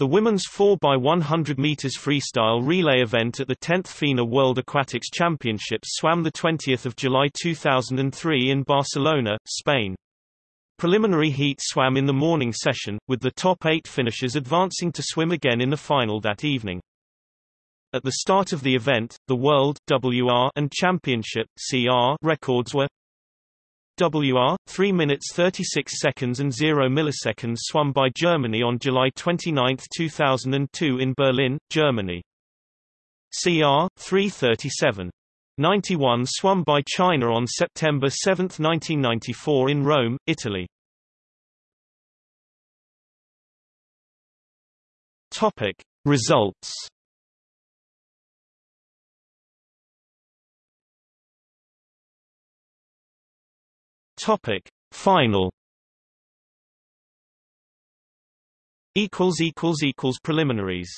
The women's 4x100 meters freestyle relay event at the 10th FINA World Aquatics Championships swam the 20th of July 2003 in Barcelona, Spain. Preliminary heat swam in the morning session, with the top eight finishers advancing to swim again in the final that evening. At the start of the event, the World WR and Championship CR records were WR 3 minutes 36 seconds and 0 milliseconds swum by Germany on July 29, 2002 in Berlin, Germany. CR 337 91 swum by China on September 7, 1994 in Rome, Italy. Topic Results Topic. Final. Equals equals equals preliminaries